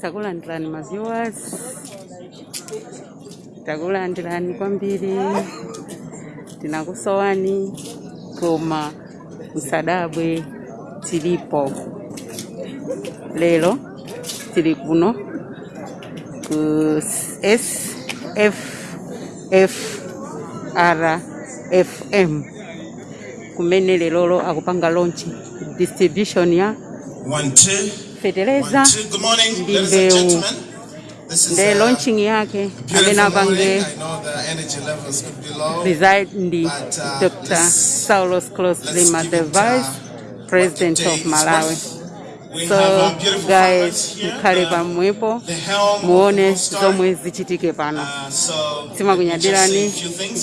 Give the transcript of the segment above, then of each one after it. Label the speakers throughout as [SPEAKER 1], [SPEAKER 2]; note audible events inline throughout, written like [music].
[SPEAKER 1] takulandirani maviewers takulandirani kwambiri. Ndinakusowani koma msadabwe tilipo. Lero tili kuno ku sffr fm kumene lero akupanga lonchi. distribution ya
[SPEAKER 2] fertilizer
[SPEAKER 1] ndi mbewu nde launching yake. amene apange reside ndi dr saulos clos lima the vice president of malawi. So guys
[SPEAKER 2] mkhale
[SPEAKER 1] pamwepo muone zomwe zichitike pano timakunyadirani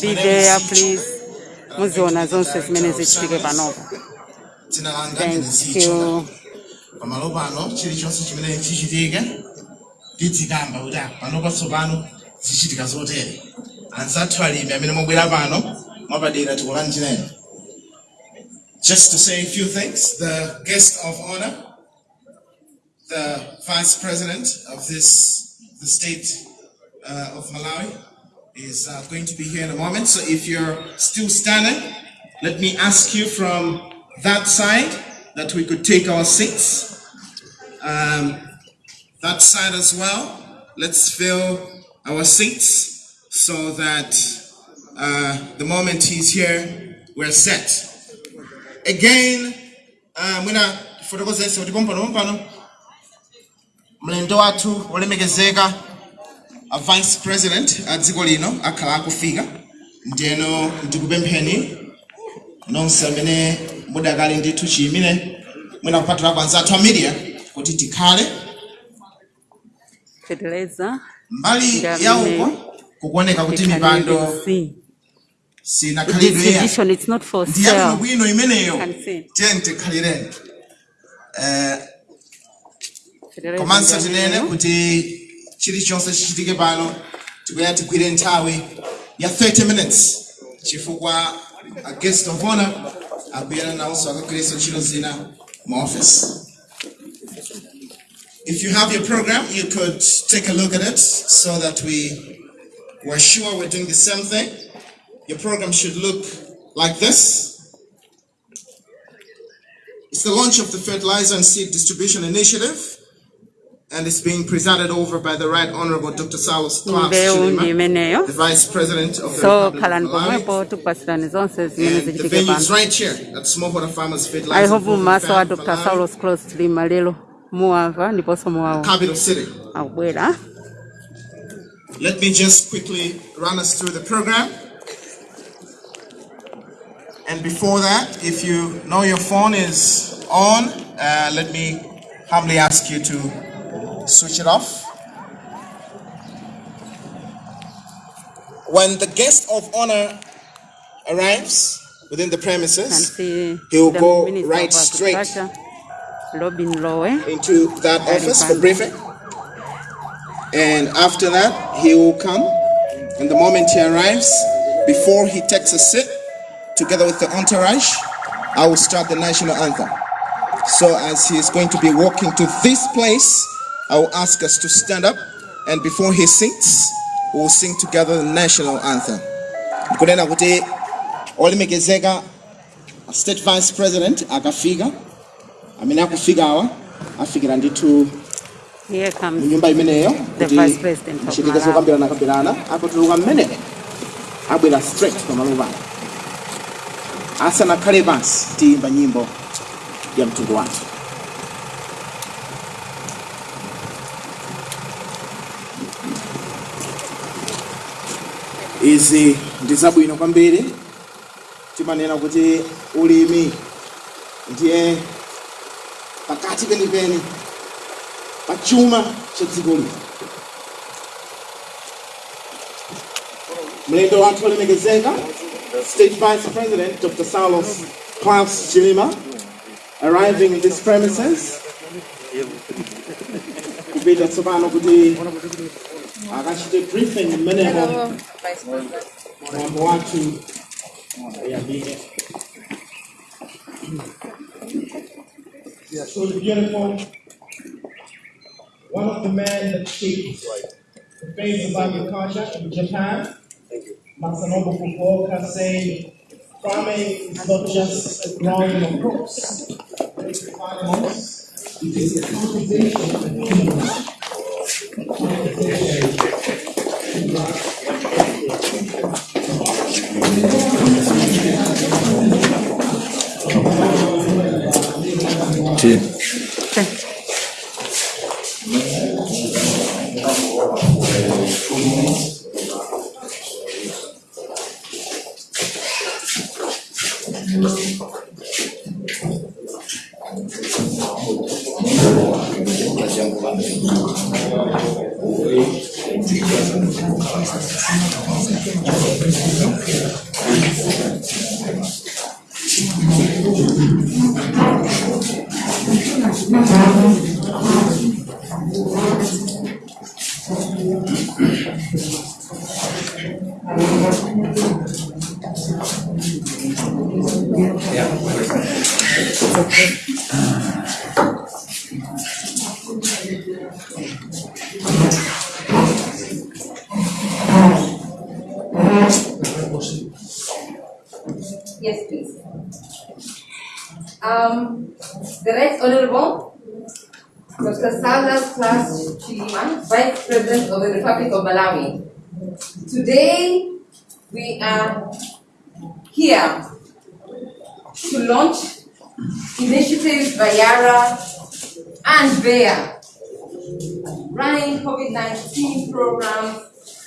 [SPEAKER 1] be there please. Muziona zonse zimene zichitike panopo thank you.
[SPEAKER 2] Pamalo pano chilichonse chimene chichitike tidzikamba kuti apa pano patsopano zichitika zotere anzathu alimi amene mwabwera pano mwapadera tikulanjireni just to say a few things the guest of honor the vice president of this the state uh, of malawi is uh, going to be here in a moment. So if you're still standing let me ask you from that side that we could take our seats um, that side as well. Let's fill our seats so that uh, the moment he's here, we're set. Again, uh, mwina fotokozesa kuti pompano pompano mlendo wathu wolemekezeka a vice president a dziko lino akhala akufika ndiyeno ndikupempheni nonse amene mudakali ndithu chiyimire mwina kupatulako anzathu a media kuti tikhale. Mbali ya uko kukuoneka kuti mipando
[SPEAKER 1] tikhalezi
[SPEAKER 2] sinakhalidwe ya
[SPEAKER 1] it's not for
[SPEAKER 2] ndi yabwino
[SPEAKER 1] sale.
[SPEAKER 2] Bwino imeneyo. Tiyeni tikhalireni komanso tinene kuti chilichonse chichitike pano tikuya tigwire nthawi ya 30 minutes. Chifukwa a guest of honor nawonso akagwirenso ntchito zina mu office If you have your program, you could take a look at it so that we we're sure we're doing the same thing. Your program should look like this. It's the launch of the Fertilizer and Seed Distribution Initiative, and it's being presided over by the Right Honorable Dr.
[SPEAKER 1] Saulos Klaus
[SPEAKER 2] Chilima, the Vice President of the
[SPEAKER 1] so
[SPEAKER 2] Republic of Malawi.
[SPEAKER 1] pomwepo tikupasirani zonse zimene
[SPEAKER 2] And the venue is right here at Smallholder Farmers
[SPEAKER 1] i hope maso wa dr
[SPEAKER 2] Malawi,
[SPEAKER 1] saulos clos lima lero muwamva ndiponso muwawa
[SPEAKER 2] capital city.
[SPEAKER 1] akubwera
[SPEAKER 2] Let me just quickly run us through the program. And before that, if you know your phone is on, uh, let me humbly ask you to switch it off. When the guest of honor arrives within the premises He'll go right straight.
[SPEAKER 1] Agriculture, Robin Lowe
[SPEAKER 2] into that office for briefing. And after that, he will come. And the moment he arrives, before he takes a seat, together with the entourage, I will start the national anthem. So as he is going to be walking to this place, I will ask us to stand up. And before he sings, we will sing together the national anthem. Kunena kuti olemekezeka state vice president akafika amene akufikawa afikira ndithu
[SPEAKER 1] here comes
[SPEAKER 2] munyumba imeneyo
[SPEAKER 1] The
[SPEAKER 2] kuti
[SPEAKER 1] Malawi.
[SPEAKER 2] zokambirana kambirana apatuluka mmene abwera straight pamalo pano asanakhale pansi tiyimba nyimbo ya mtundu wathu izi ndi zabwino kwambiri. Timanena kuti ulimi ndiye pakati penipeni pa chuma cha dziko mlendo wathu state vice president dr saulos klaus chilima arriving in this premises. Kupita tsopano kuti akachite briefing mmenemo mwambo wathu uyambike So beautiful. One of the men that shaped the face of agriculture in Japan, Masanobu Fukuoka, saying, farming is not just a growing of crops, animals, it is a cultivation of humans.
[SPEAKER 3] Yes, Republic of Malawi. Today, we are here to launch initiatives by Yara and Bayer, running COVID-19 programs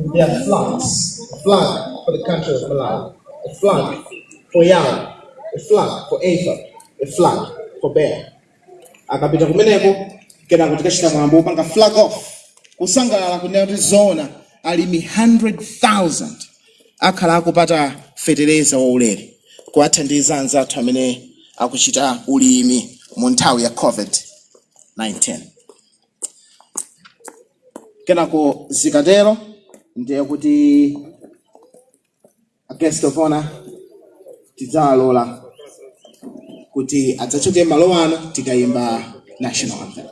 [SPEAKER 2] with their flags, a flag for the country of Malawi, a flag for Yara, a flag for Ava. a flag for Bear. akapita kumeneko kenako tikachita mwambo upanga flag off kusangalala kunena kuti zoona alimi 100,000 akhala akupata fetereza waulere kuwathandiza anzathu amene akuchita ulimi mu nthawi ya covid-19 kenako zikatero ndiye kuti a guest of honor tidzawalola kuti adzachoke malo ano tikayimba national anthem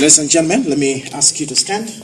[SPEAKER 2] Ladies and gentlemen, let me ask you to stand.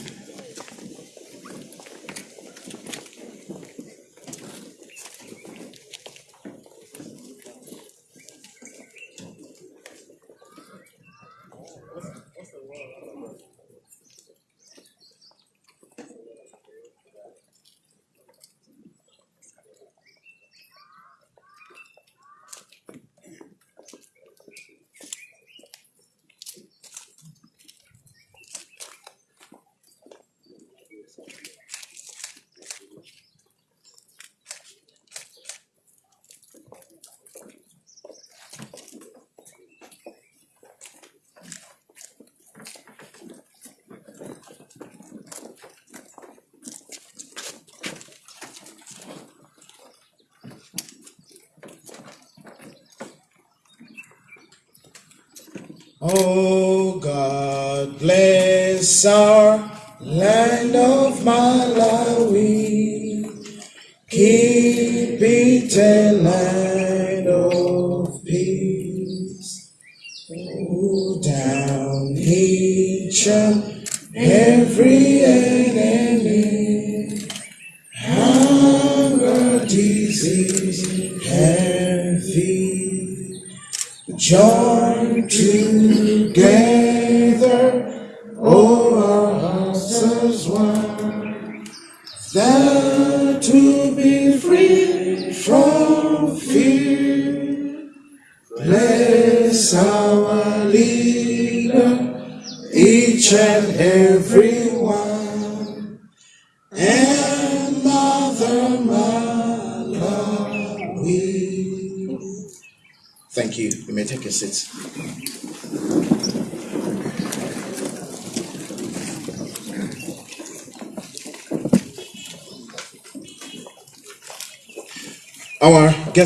[SPEAKER 2] Oh God, bless our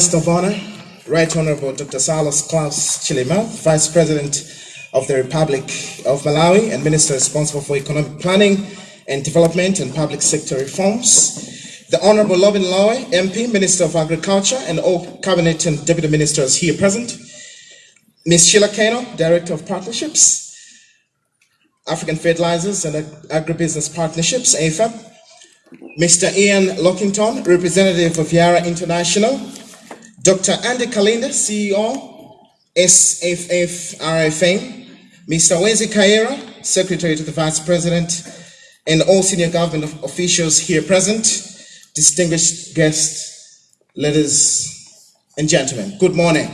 [SPEAKER 2] guest of honor, Right Honorable Dr. Saulos Klaus Chilima, Vice President of the Republic of Malawi and Minister responsible for economic planning and development and public sector reforms. The Honorable Lobin Lowe, MP, Minister of Agriculture, and all Cabinet and Deputy Ministers here present. Ms. Sheila Keino, Director of Partnerships, African Fertilizers and Agribusiness Partnerships, AFAP. Mr. Ian Lockington, representative of Yara International, Dr. Andy Kalinda, CEO, SFFRFM, Mr. Wenzi Kaira, Secretary to the Vice President, and all senior government officials here present, distinguished guests, ladies and gentlemen, good morning.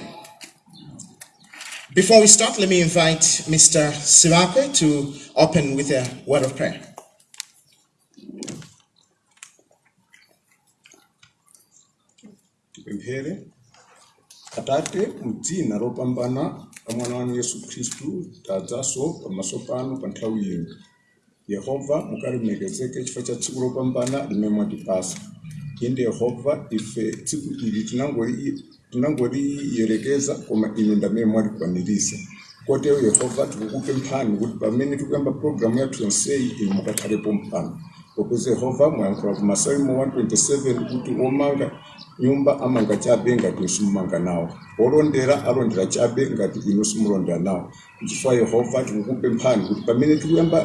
[SPEAKER 2] Before we start, let me invite Mr. Siwakwe to open with a word of prayer.
[SPEAKER 4] tipemphere atate mdzina lopambana la mwana wanu yesu khristu tadzaso pamaso panu pa nthawi ino yehova mukalemekezeke chifukwa cha tsiku lopambana limene mwatipasa inde yehova ife tsiku ili tinangoli- tinangoliyerekeza koma inu ndamene mwalikwaniritsa kotero yehova tikukupemphani kuti pamene tikuyamba programu yathu yonseyi inu mukakhalepo mphani popeza yehova mwayankhula ku masalimo 127 kuti omanga nyumba amanga chabe ngati simumanga nawo olondera alondera chabe ngati inu simulondera nawo chifukwa yehova tikukupemphani kuti pamene tikuyamba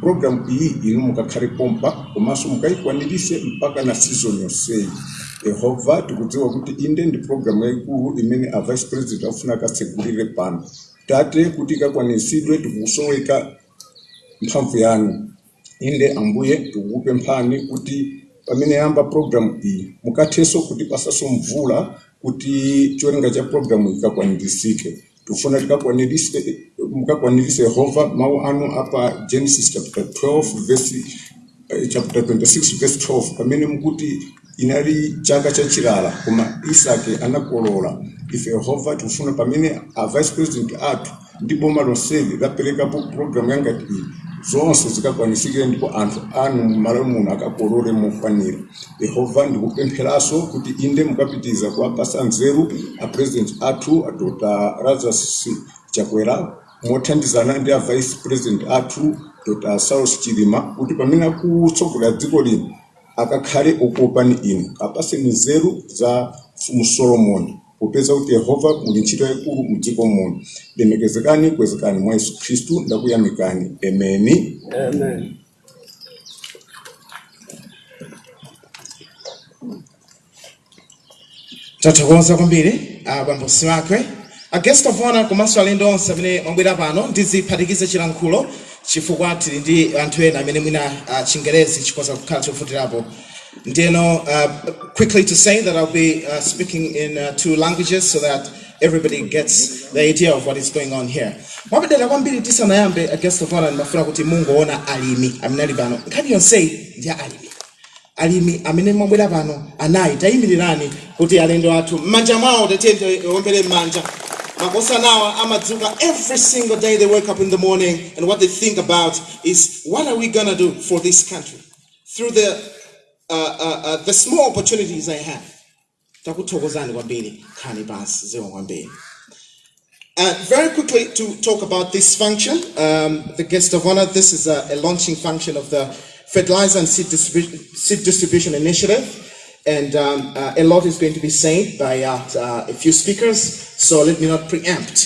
[SPEAKER 4] programu iyi inu mukakhale pompa komanso mukayikwanirise mpaka na season yonseyi. Yehova tikudziwa kuti inde ndi programu yayikulu imene a vice president afuna akatsegulire pano. Tate kuti ikakwanisidwe tikusoweka mphamvu yanu. Inde ambuye tikukupemphani kuti pamene yamba programu iyi mukathenso kuti pasaso mvula kuti cholinga cha programu ikakwanirisike tikakwanirise mukakwanirise yehova mawu anu apa genesis chapter 12 verse eh, chapter 26 verse 12 pamene mukuti inali chaka chachilala koma isake anakolola. Ife yehova tikufuna pamene a vice president athu ndi boma lonseli laperekapo programu yangati iyi zonse zikakwanisike ndipo anthu anu mmalo muno akakolole mokwanira yehova ndikupempheranso kuti inde mukapitiza kuwapasa nzeru a president athu a dr. Lazarus chakwera mothandizana ndi a vice president athu dr. Saulos chilima kuti pamene akutsogolera dziko lino akakhale okopani inu apase nzeru za mfumu solomoni popeza kuti yehova muli ntchito yayikulu mdziko muno lemekezekani kwezekani mwa yesu khristu ndakuyamikani emeni
[SPEAKER 5] Amen.
[SPEAKER 2] tathokoza kwambiri abambosi wakwe a guest of honor komanso alendo onse amene mwabwera pano ndiziphatikize chilankhulo chifukwa tili ndi anthu ena amene mwina uh, chingerezi chikwaza kukhala chofutirapo ndiyeno uh, quickly to say that i'll be uh, speaking in uh, two languages so that everybody gets the idea of what is going on here. Mwapedera kwambiri tisanayambe a guest of honor ndimafuna kuti mungoona alimi amene pano nkhani yonseyi ndi alimi. Alimi amene mwabwera pano anayi tayimirirani kuti alendo athu m'manja mwawo tatiyende ombere m'manja makosa nawa amadzuka every single day they wake up in the morning and what they think about is what are we gonna do for this country? Through the uh, uh, uh, the small opportunities i have. Kwambiri Uh, very quickly to talk about this function, um, the guest of honor, this is a, a launching function of the Fertilizer and Seed, Distribu- Seed Distribution Initiative. And um, uh, a lot is going to be said by uh, uh, a few speakers, so let me not preempt.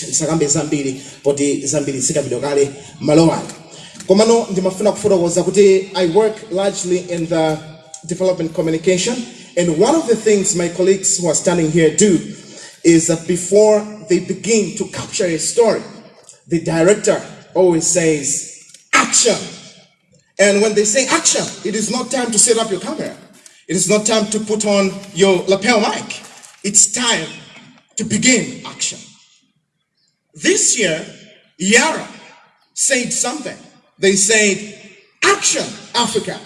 [SPEAKER 2] I work largely in the development communication, and one of the things my colleagues who are standing here do is that before they begin to capture a story, the director always says, action. And when they say action, it is not time to set up your camera. It is not time to put on your lapel mic. It's time to begin action. This year, Yara said something. They said, action, Africa.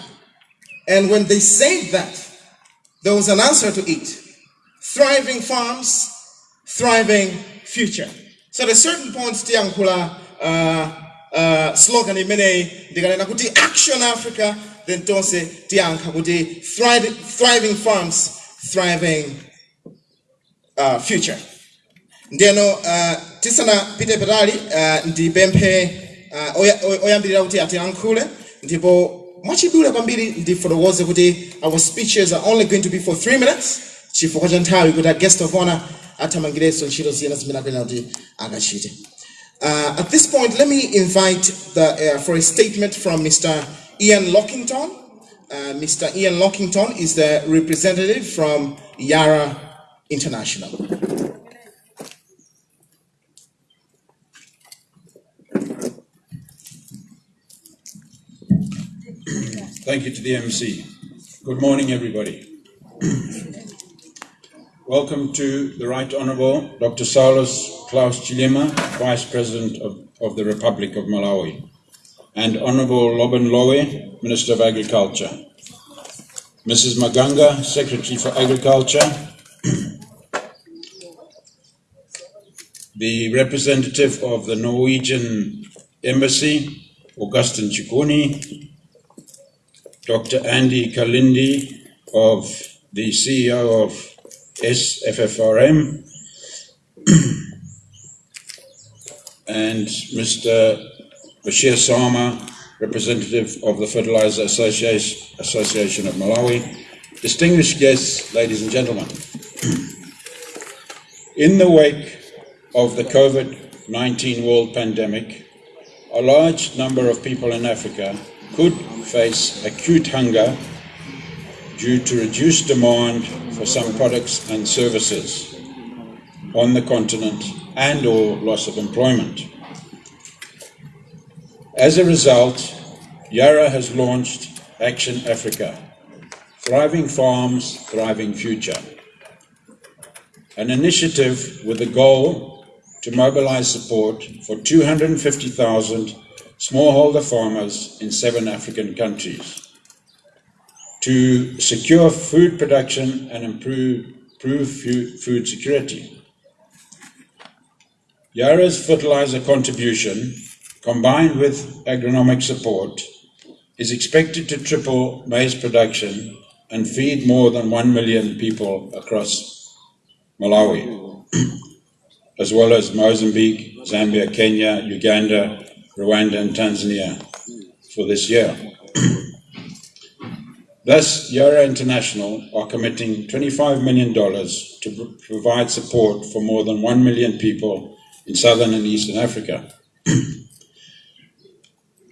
[SPEAKER 2] And when they said that, there was an answer to it. Thriving farms, thriving future. So at a certain point, tiyankhula uh, uh, slogan imene ndikanena kuti action Africa, then tonse tiyankha kuti thriving farms, thriving uh, future. ndiyeno uh, tisanapite patali uh, ndipemphe uh, oya- oy- oyambirira kuti atiyankhule ndipo mwachidule kwambiri ndifotokoze kuti our speeches are only going to be for three minutes. Chifukwa cha nthawi kuti a guest of honor athamangirenso ntchito zina zimene akuyenera kuti akachite. Uh, at this point let me invite the, uh, for a statement from mr ian lockington. Uh, mr ian lockington is the representative from yara international
[SPEAKER 6] Thank you to the MC. Good morning, everybody. [clears throat] Welcome to the Right Honourable Dr. Saulos Klaus Chilima, Vice President of, of the Republic of Malawi, and Honourable Lobin Lowe, Minister of Agriculture. Mrs. Maganga, Secretary for Agriculture. [clears throat] the representative of the Norwegian Embassy, Augustin Chikuni, Dr. Andy Kalindi of the CEO of SFFRFM [clears throat] and Mr. Bashir Sama, representative of the Fertilizer Association, Association of Malawi. Distinguished guests, ladies and gentlemen. [clears throat] In the wake of the COVID 19 world pandemic, a large number of people in Africa could face acute hunger due to reduced demand for some products and services on the continent and or loss of employment. As a result, Yara has launched Action Africa, Thriving Farms, Thriving Future, an initiative with the goal to mobilize support for 250,000 smallholder farmers in seven African countries to secure food production and improve, improve food security. Yara's fertilizer contribution, combined with agronomic support, is expected to triple maize production and feed more than 1 million people across Malawi, [clears throat] as well as Mozambique, Zambia, Kenya, Uganda, Rwanda, and Tanzania for this year. [clears throat] Thus, Yara International are committing $25 million to pr- provide support for more than 1 million people in southern and eastern Africa. [clears throat]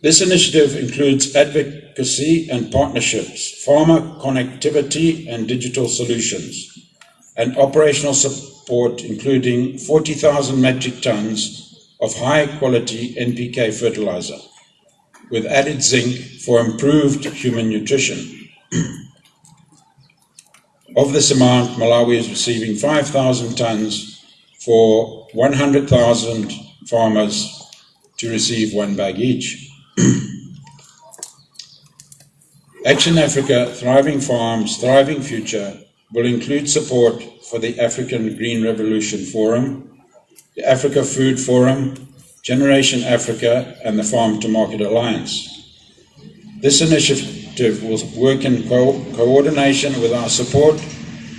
[SPEAKER 6] This initiative includes advocacy and partnerships, farmer connectivity and digital solutions, and operational support, including 40,000 metric tons of high quality NPK fertilizer, with added zinc for improved human nutrition. of this amount, Malawi is receiving 5,000 tons for 100,000 farmers to receive one bag each. Action Africa Thriving Farms, Thriving Future will include support for the African Green Revolution Forum, the Africa Food Forum, Generation Africa, and the Farm to Market Alliance. This initiative will work in co- coordination with our support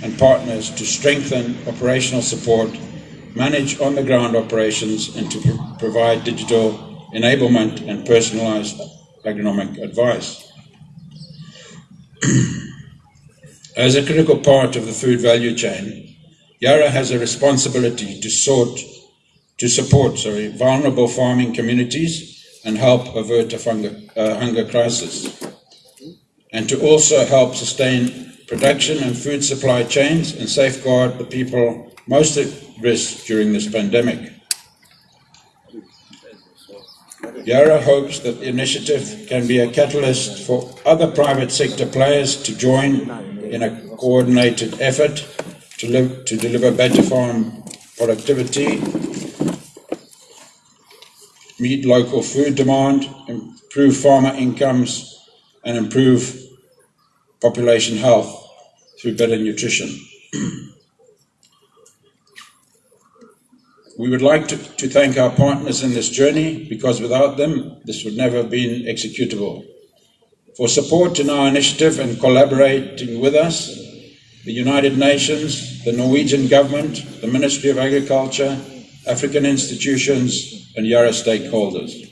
[SPEAKER 6] and partners to strengthen operational support, manage on the ground operations, and to pro- provide digital enablement and personalized agronomic advice. As a critical part of the food value chain, Yara has a responsibility to sort to support sorry, vulnerable farming communities and help avert a hunger, uh, hunger crisis, and to also help sustain production and food supply chains and safeguard the people most at risk during this pandemic. Yara hopes that the initiative can be a catalyst for other private sector players to join in a coordinated effort to, live, to deliver better farm productivity, meet local food demand, improve farmer incomes, and improve population health through better nutrition. We would like to, to thank our partners in this journey because without them, this would never have been executable. For support in our initiative and collaborating with us, the United Nations, the Norwegian government, the Ministry of Agriculture, African institutions, and Yara stakeholders.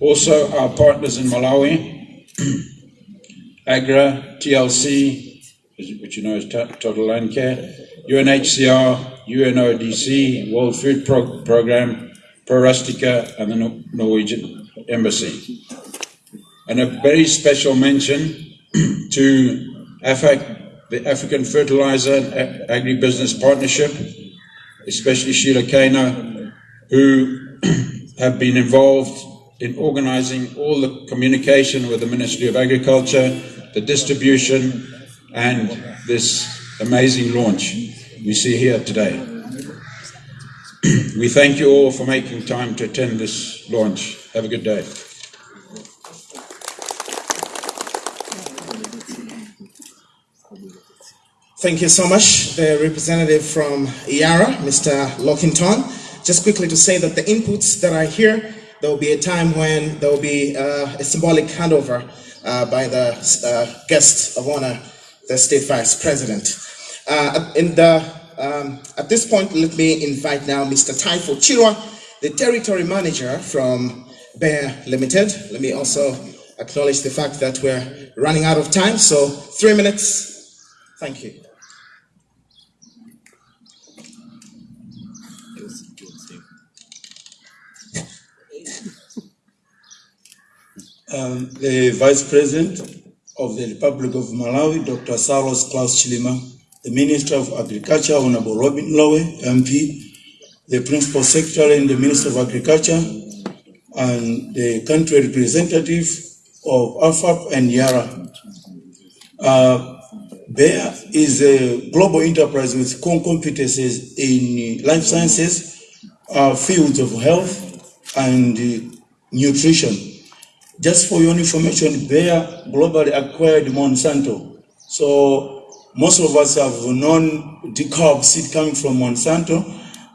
[SPEAKER 6] Also, our partners in Malawi, [clears throat] AGRA, TLC, which you know is Total Land Care, UNHCR, UNODC, World Food Pro- Programme, Pro Rustica, and the Nor- Norwegian Embassy. And a very special mention [clears throat] to AFAP, the African Fertilizer and Agribusiness Partnership, especially Sheila Keino, who [clears throat] have been involved in organizing all the communication with the Ministry of Agriculture, the distribution, and this amazing launch we see here today. [clears throat] we thank you all for making time to attend this launch. Have a good day.
[SPEAKER 2] Thank you so much, the representative from Yara, Mr. Lockington. Just quickly to say that the inputs that are here, there will be a time when there will be uh, a symbolic handover uh, by the uh, guest of honor, the state vice president. Uh, in the, um, at this point, let me invite now Mr. Taifo Chirwa, the territory manager from Bayer Limited. Let me also acknowledge the fact that we're running out of time, so three minutes. Thank you.
[SPEAKER 5] Um, the Vice President of the Republic of Malawi, Dr. Saulos Klaus Chilima, the Minister of Agriculture, Honorable Robin Lowe, MP, the Principal Secretary in the Ministry of Agriculture, and the country representative of AFAP and YARA. Uh, is a global enterprise with core competencies in life sciences, uh, fields of health, and nutrition. Just for your information, Bayer globally acquired Monsanto. So most of us have known the DEKALB seed coming from Monsanto,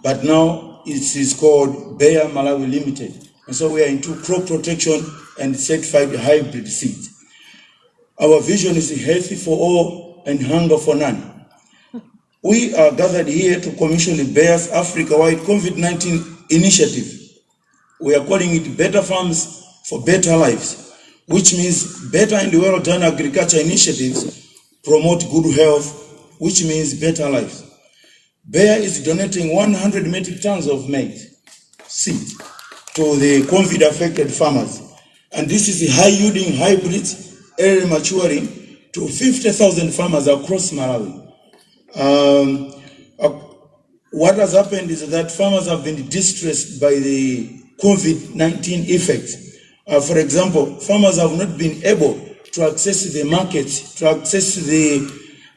[SPEAKER 5] but now it is called Bayer Malawi Limited. And so we are into crop protection and certified hybrid seeds. Our vision is healthy for all and hunger for none. We are gathered here to commission the Bayer's Africa-wide COVID-19 initiative. We are calling it Better Farms for Better Lives. which means better and well done agriculture initiatives promote good health, which means better lives. Bayer is donating 100 metric tons of maize seed to the COVID affected farmers. And this is a high yielding hybrids, early maturing to 50,000 farmers across Malawi. Um, what has happened is that farmers have been distressed by the COVID-19 effects. Uh, for example, farmers have not been able to access the markets, to access the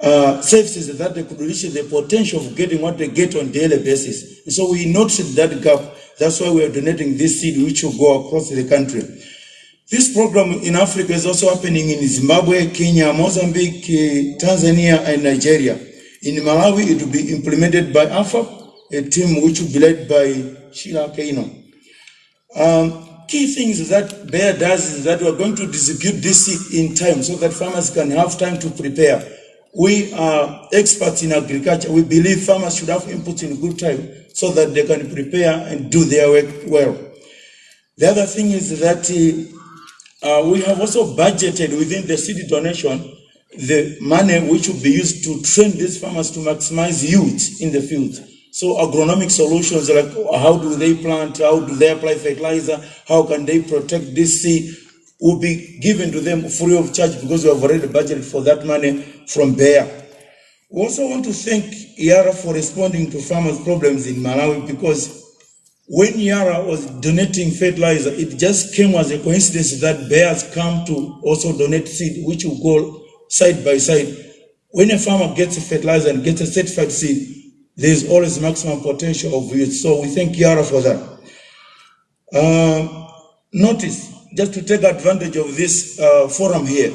[SPEAKER 5] uh, services that they could reach the potential of getting what they get on daily basis. And so we noticed that gap. That's why we are donating this seed, which will go across the country. This program in Africa is also happening in Zimbabwe, Kenya, Mozambique, Tanzania, and Nigeria. In Malawi, it will be implemented by AFAP, a team which will be led by Sheila Keino. Um, key things that Bayer does is that we are going to distribute this seed in time so that farmers can have time to prepare. We are experts in agriculture. We believe farmers should have input in good time so that they can prepare and do their work well. The other thing is that uh, uh, we have also budgeted within the seed donation the money which will be used to train these farmers to maximize yield in the field. So agronomic solutions like how do they plant, how do they apply fertilizer, how can they protect this seed will be given to them free of charge because we have already budgeted for that money from Bayer. We also want to thank Yara for responding to farmers' problems in Malawi because when Yara was donating fertilizer, it just came as a coincidence that bears come to also donate seed, which will go side by side. When a farmer gets a fertilizer and gets a certified seed, there's always maximum potential of yield. So we thank Yara for that. Uh, notice, just to take advantage of this uh, forum here,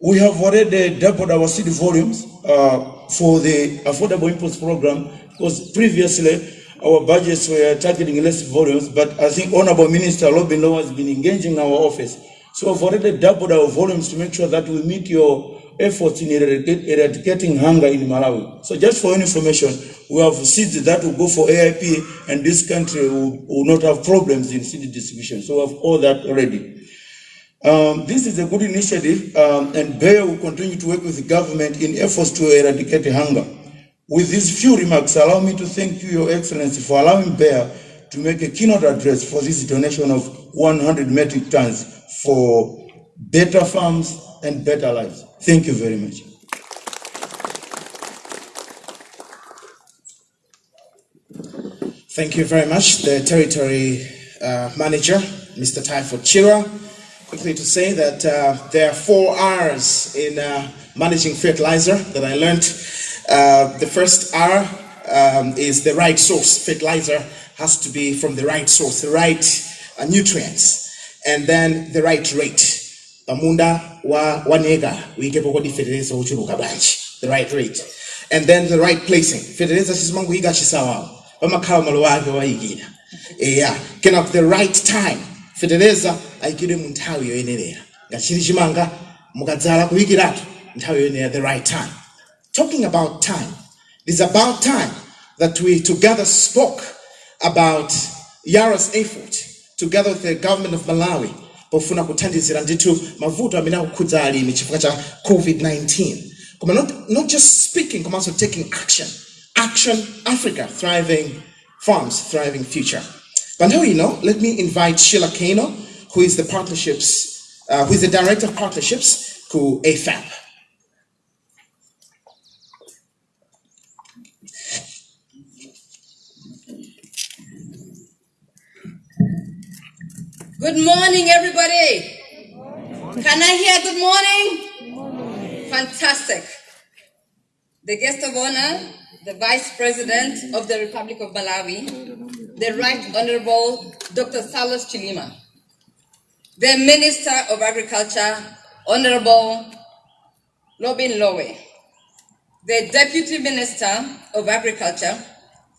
[SPEAKER 5] we have already doubled our seed volumes uh, for the affordable imports program because previously our budgets were targeting less volumes, but I think Honorable Minister Robin Lowe has been engaging our office. So we've already doubled our volumes to make sure that we meet your efforts in eradicating hunger in Malawi. So just for information, we have seeds that will go for AIP and this country will, will not have problems in seed distribution. So we have all that already. Um, this is a good initiative, um, and Bayer will continue to work with the government in efforts to eradicate hunger. With these few remarks, allow me to thank you, Your Excellency, for allowing Bayer to make a keynote address for this donation of 100 metric tons for better farms and better lives. Thank you very much.
[SPEAKER 2] Thank you very much, the territory uh, manager, Mr. Tyford Chira. Quickly to say that uh, there are four R's in uh, managing fertilizer that I learned. Uh, the first R um, is the right source. Fertilizer has to be from the right source, the right uh, nutrients, and then the right rate. Pamunda wa wanega uikepo kodi fertilizer uchuluka the right rate. And then the right placing. Fertilizer chisimangu iga chisawawa. Pamakhala malo ake wayikira. Yeah, kenako the right time. Fertilizer ayikidwe mu nthawi yoyenerera. Ngachili chimanga mukadzala kuyikiratu nthawi yoyenera the right time. Talking about time, it is about time that we together spoke about Yara's effort together with the government of Malawi pofuna kuthandizira ndithu mavuto amene akukhudza alimi chifukwa cha COVID-19. Koma not, not just speaking, koma also taking action. Action Africa, thriving farms, thriving future. Now you know, let me invite Sheila Keino, who is the partnerships, uh, who is the director of partnerships to AFAP.
[SPEAKER 3] Good morning, everybody. Can I hear good morning? Fantastic. The guest of honor, the Vice President of the Republic of Malawi, the Right Honorable Dr. Saulos Chilima, the Minister of Agriculture, Honorable Robin Lowe, the Deputy Minister of Agriculture,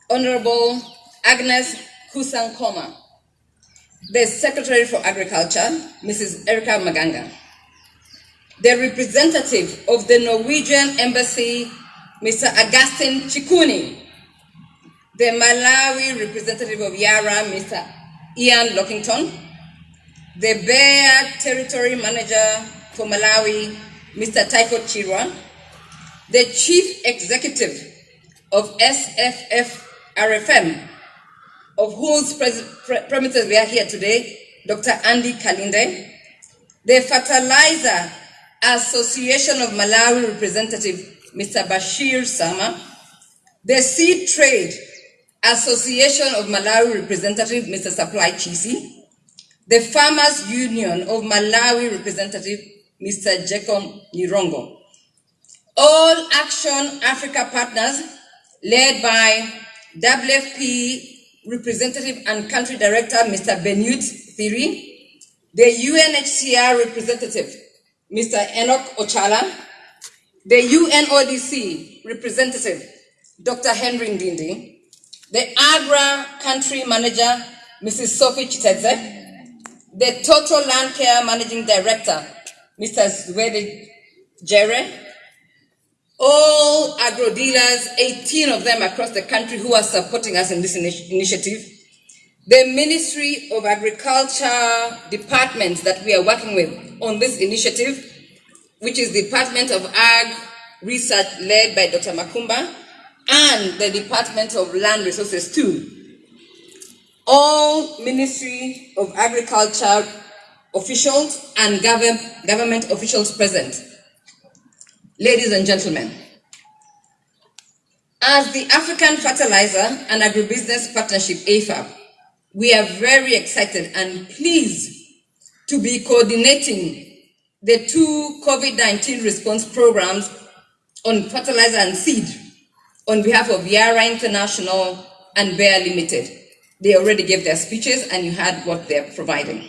[SPEAKER 3] Honorable Agnes Kusankoma, the Secretary for Agriculture, Mrs. Erica Maganga, the representative of the Norwegian Embassy, Mr. Augustin Chikuni, the Malawi representative of Yara, Mr. Ian Lockington, the Bayer Territory Manager for Malawi, Mr. Tycho Chirwa, the Chief Executive of SFF RFM, of whose premises we are here today, Dr. Andy Kalinde, the Fertilizer Association of Malawi representative, Mr. Bashir Sama, the Seed Trade Association of Malawi representative, Mr. Supply Chisi, the Farmers Union of Malawi representative, Mr. Jacob Nirongo. All Action Africa partners, led by WFP representative and country director, Mr. Benoit Thiry, the UNHCR representative, Mr. Enoch Ochala, the UNODC representative, Dr. Henry Ndindi, the AGRA country manager, Mrs. Sophie Chiteze, the Total Land Care Managing Director, Mr. Zwide Jere, all agro dealers, 18 of them across the country who are supporting us in this ini- initiative, the Ministry of Agriculture departments that we are working with on this initiative, which is the Department of Ag Research led by Dr. Makumba, and the Department of Land Resources too. All Ministry of Agriculture officials and govern- government officials present. Ladies and gentlemen, as the African Fertilizer and Agribusiness Partnership, AFAP, we are very excited and pleased to be coordinating the two COVID 19 response programs on fertilizer and seed on behalf of Yara International and Bayer Limited. They already gave their speeches and you heard what they're providing.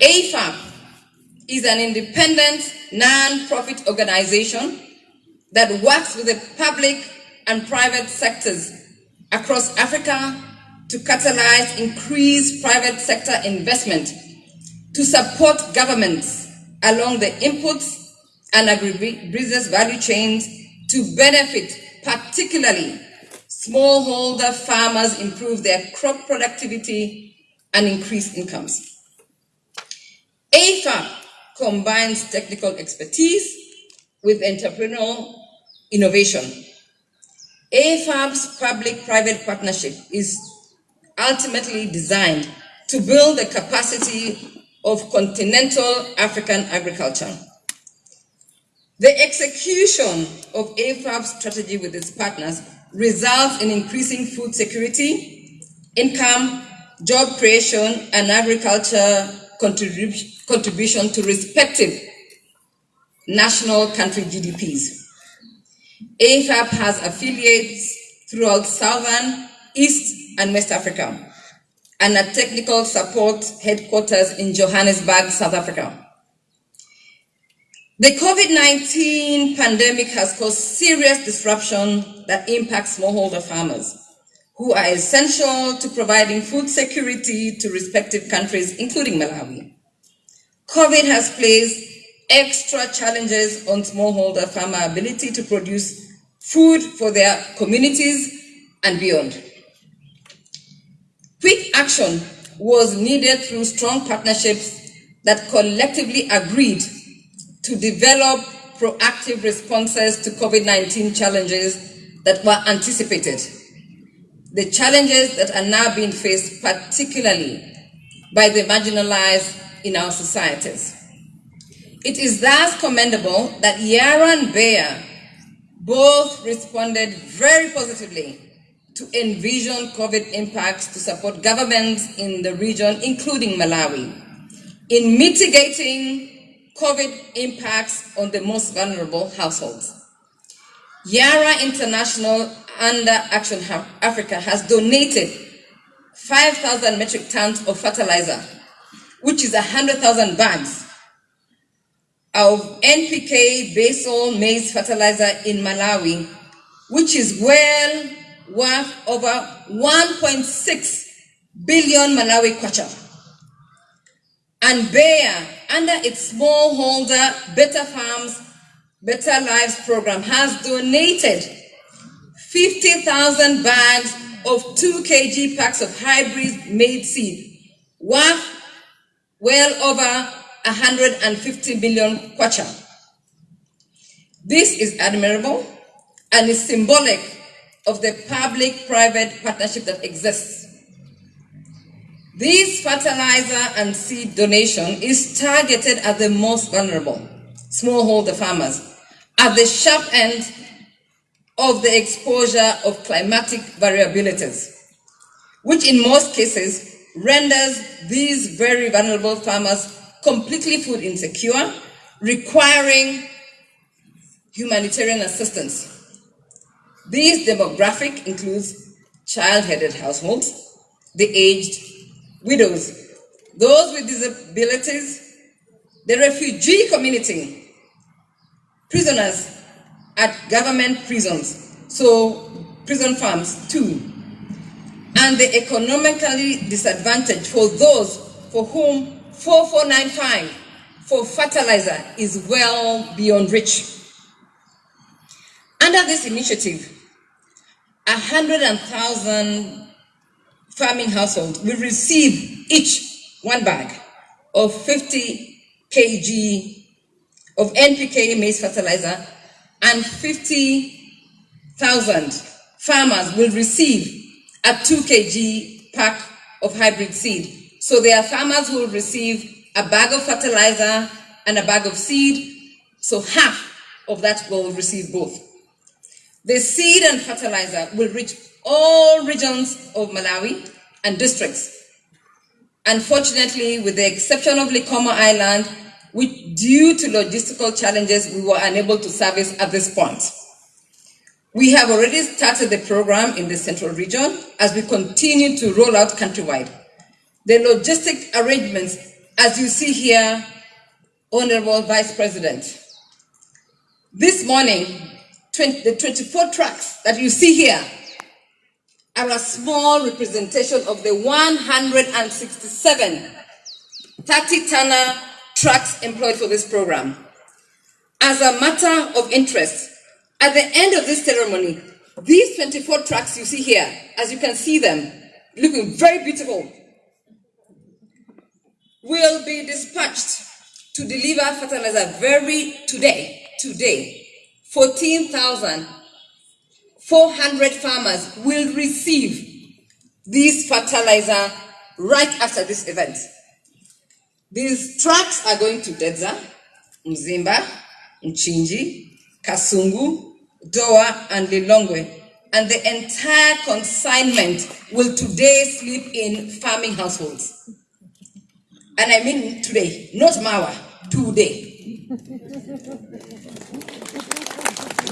[SPEAKER 3] AFAP is an independent non-profit organization that works with the public and private sectors across Africa to catalyze increased private sector investment to support governments along the inputs and agribusiness value chains to benefit particularly smallholder farmers improve their crop productivity and increase incomes. AFAP combines technical expertise with entrepreneurial innovation. AFAP's public-private partnership is ultimately designed to build the capacity of continental African agriculture. The execution of AFAP's strategy with its partners results in increasing food security, income, job creation, and agriculture contribu- contribution to respective national country GDPs. AFAP has affiliates throughout Southern, East, and West Africa, and a technical support headquarters in Johannesburg, South Africa. The COVID 19 pandemic has caused serious disruption that impacts smallholder farmers, who are essential to providing food security to respective countries, including Malawi. COVID has placed extra challenges on smallholder farmer ability to produce food for their communities and beyond. Quick action was needed through strong partnerships that collectively agreed to develop proactive responses to COVID 19 challenges that were anticipated. The challenges that are now being faced, particularly by the marginalized in our societies. It is thus commendable that Yara and Bayer both responded very positively to envision COVID impacts to support governments in the region, including Malawi, in mitigating COVID impacts on the most vulnerable households. Yara International under Action Africa has donated 5,000 metric tons of fertilizer, which is 100,000 bags of NPK basal maize fertilizer in Malawi, which is well worth over 1.6 billion Malawi kwacha. And Bayer, under its smallholder Better Farms, Better Lives program, has donated 50,000 bags of 2 kg packs of hybrid maize seed worth well over 150 billion kwacha. This is admirable and is symbolic of the public-private partnership that exists. This fertilizer and seed donation is targeted at the most vulnerable, smallholder farmers, at the sharp end of the exposure of climatic variabilities, which in most cases renders these very vulnerable farmers completely food insecure, requiring humanitarian assistance. This demographic includes child-headed households, the aged, widows, those with disabilities, the refugee community, prisoners at government prisons, so prison farms too, and the economically disadvantaged for those for whom 4495 for fertilizer is well beyond reach. Under this initiative, 100,000 farming households will receive each one bag of 50 kg of NPK maize fertilizer and 50,000 farmers will receive a 2 kg pack of hybrid seed. So there are farmers who will receive a bag of fertilizer and a bag of seed, so half of that will receive both. The seed and fertilizer will reach all regions of Malawi and districts. Unfortunately, with the exception of Likoma Island, which due to logistical challenges, we were unable to service at this point. We have already started the program in the central region as we continue to roll out countrywide. The logistic arrangements, as you see here, Honorable Vice President. This morning, 20, the 24 trucks that you see here are a small representation of the 167 30-tonner trucks employed for this program. As a matter of interest, at the end of this ceremony, these 24 trucks you see here, as you can see them, looking very beautiful, will be dispatched to deliver fertilizer very today, today, 14,400 farmers will receive this fertilizer right after this event. These trucks are going to Dedza, Mzimba, Mchinji, Kasungu, Dowa, and Lilongwe. And the entire consignment will today sleep in farming households. And I mean today, not Mawa, today.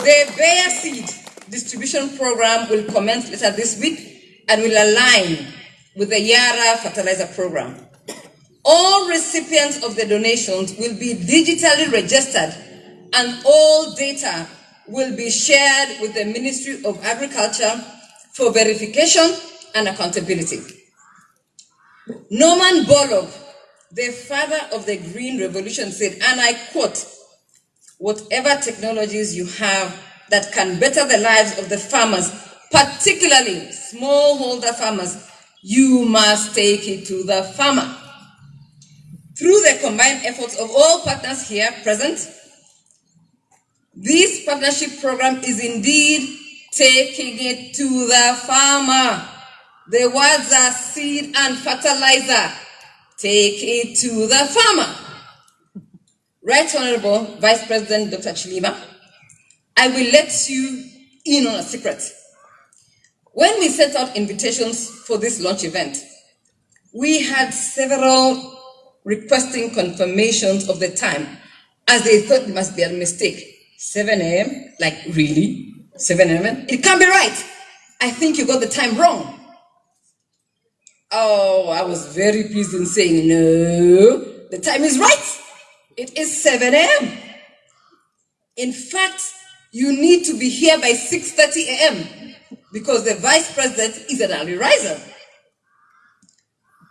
[SPEAKER 3] The Bayer Seed distribution program will commence later this week and will align with the Yara fertilizer program. All recipients of the donations will be digitally registered and all data will be shared with the Ministry of Agriculture for verification and accountability. Norman Borlaug, the father of the Green Revolution said, and I quote, whatever technologies you have that can better the lives of the farmers, particularly smallholder farmers, you must take it to the farmer. Through the combined efforts of all partners here present, this partnership program is indeed taking it to the farmer. The words are seed and fertilizer. Take it to the farmer. Right Honorable Vice President Dr. Chilima, I will let you in on a secret. When we sent out invitations for this launch event, we had several requesting confirmations of the time as they thought it must be a mistake. 7 a.m., like really? 7 a.m.? It can't be right. I think you got the time wrong. Oh, I was very pleased in saying, no, the time is right. It is 7 a.m. In fact, you need to be here by 6.30 a.m. because the vice president is an early riser.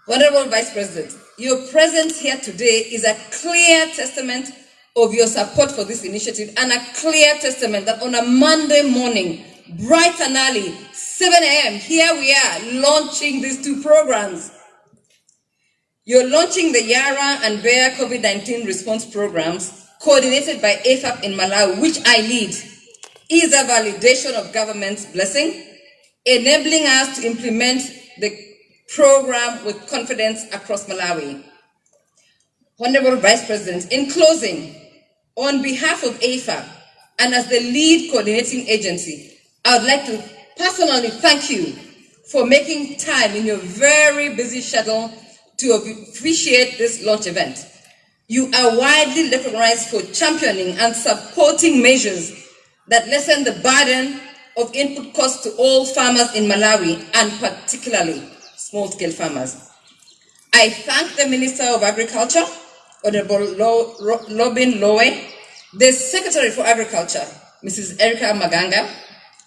[SPEAKER 3] Honorable Vice President, your presence here today is a clear testament of your support for this initiative and a clear testament that on a Monday morning, bright and early, 7 a.m., here we are launching these two programs. You're launching the Yara and Bayer COVID-19 response programs coordinated by AFAP in Malawi, which I lead, is a validation of government's blessing, enabling us to implement the program with confidence across Malawi. Honorable Vice President, in closing, on behalf of AFAP and as the lead coordinating agency, I would like to personally thank you for making time in your very busy schedule to appreciate this launch event. You are widely recognized for championing and supporting measures that lessen the burden of input costs to all farmers in Malawi and particularly small-scale farmers. I thank the Minister of Agriculture, Honorable Lobin Lowe, the Secretary for Agriculture, Mrs. Erica Maganga,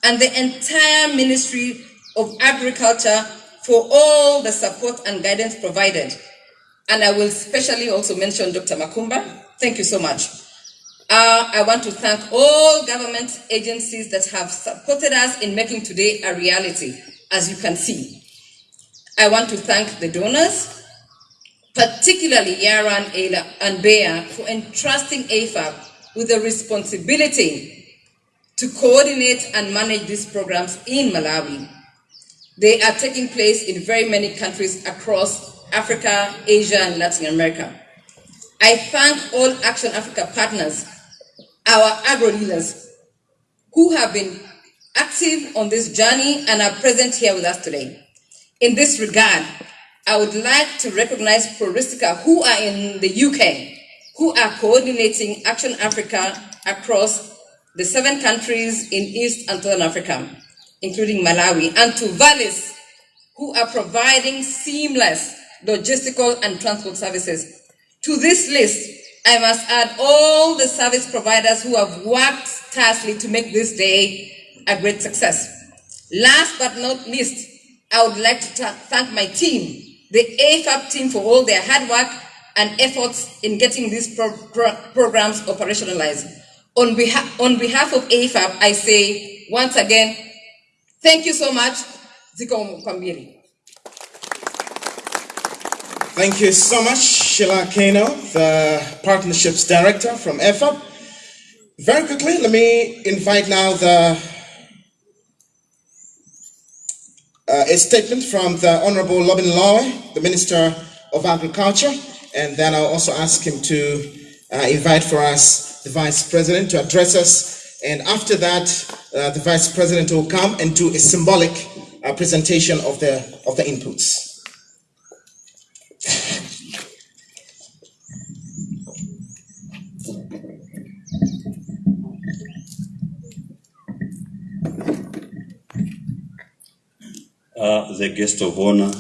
[SPEAKER 3] and the entire Ministry of Agriculture for all the support and guidance provided. And I will especially also mention Dr. Makumba. Thank you so much. Uh, I want to thank all government agencies that have supported us in making today a reality, as you can see. I want to thank the donors, particularly Yara and Ayla and Bea, for entrusting AFAP with the responsibility to coordinate and manage these programs in Malawi. They are taking place in very many countries across Africa, Asia, and Latin America. I thank all Action Africa partners, our agro dealers, who have been active on this journey and are present here with us today. In this regard, I would like to recognize Proristica, who are in the UK, who are coordinating Action Africa across the seven countries in East and Southern Africa, including Malawi, and to Valis, who are providing seamless logistical and transport services. To this list, I must add all the service providers who have worked tirelessly to make this day a great success. Last but not least, I would like to thank my team, the AFAP team, for all their hard work and efforts in getting these pro- pro- programs operationalized. On behalf, on behalf of AFAP, I say once again, thank you so much. Ziko Kwambiri.
[SPEAKER 2] Thank you so much, Sheila Keino, the Partnerships Director from AFAP. Very quickly, let me invite now the uh, a statement from the Honorable Lobin Lowe, the Minister of Agriculture, and then I'll also ask him to uh, invite for us the Vice President to address us. And after that, uh, the Vice President will come and do a symbolic uh, presentation of the of the inputs.
[SPEAKER 7] The guest of honor,